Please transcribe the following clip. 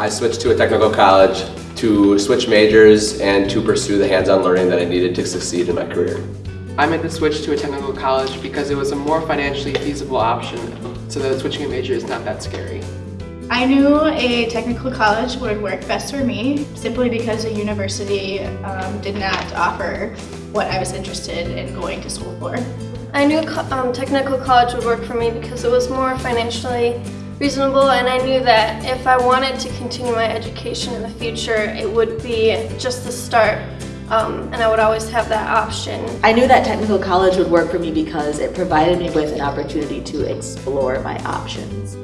I switched to a technical college to switch majors and to pursue the hands-on learning that I needed to succeed in my career. I made the switch to a technical college because it was a more financially feasible option, so that switching a major is not that scary. I knew a technical college would work best for me simply because a university um, did not offer what I was interested in going to school for. I knew co- um, technical college would work for me because it was more financially reasonable and I knew that if I wanted to continue my education in the future, it would be just the start um, and I would always have that option. I knew that technical college would work for me because it provided me with an opportunity to explore my options.